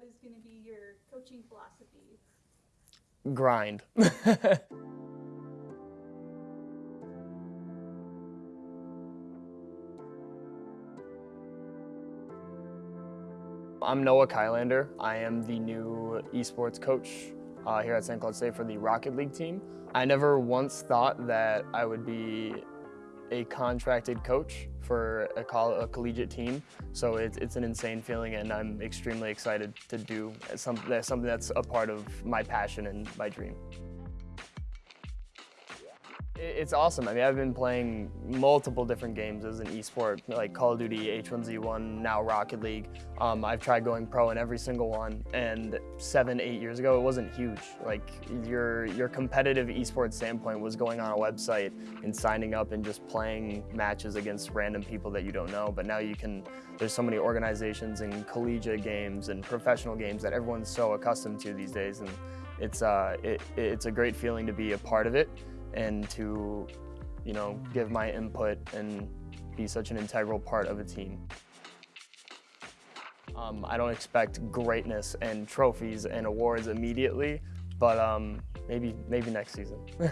what is going to be your coaching philosophy? Grind. I'm Noah Kylander. I am the new esports coach uh, here at St. Cloud State for the Rocket League team. I never once thought that I would be a contracted coach for a, coll a collegiate team, so it's, it's an insane feeling and I'm extremely excited to do something, something that's a part of my passion and my dream. It's awesome. I mean, I've been playing multiple different games as an esport, like Call of Duty, H1Z1, now Rocket League. Um, I've tried going pro in every single one, and seven, eight years ago, it wasn't huge. Like your your competitive esports standpoint was going on a website and signing up and just playing matches against random people that you don't know. But now you can. There's so many organizations and collegiate games and professional games that everyone's so accustomed to these days, and it's uh, it, it's a great feeling to be a part of it and to, you know, give my input and be such an integral part of a team. Um, I don't expect greatness and trophies and awards immediately, but um, maybe maybe next season.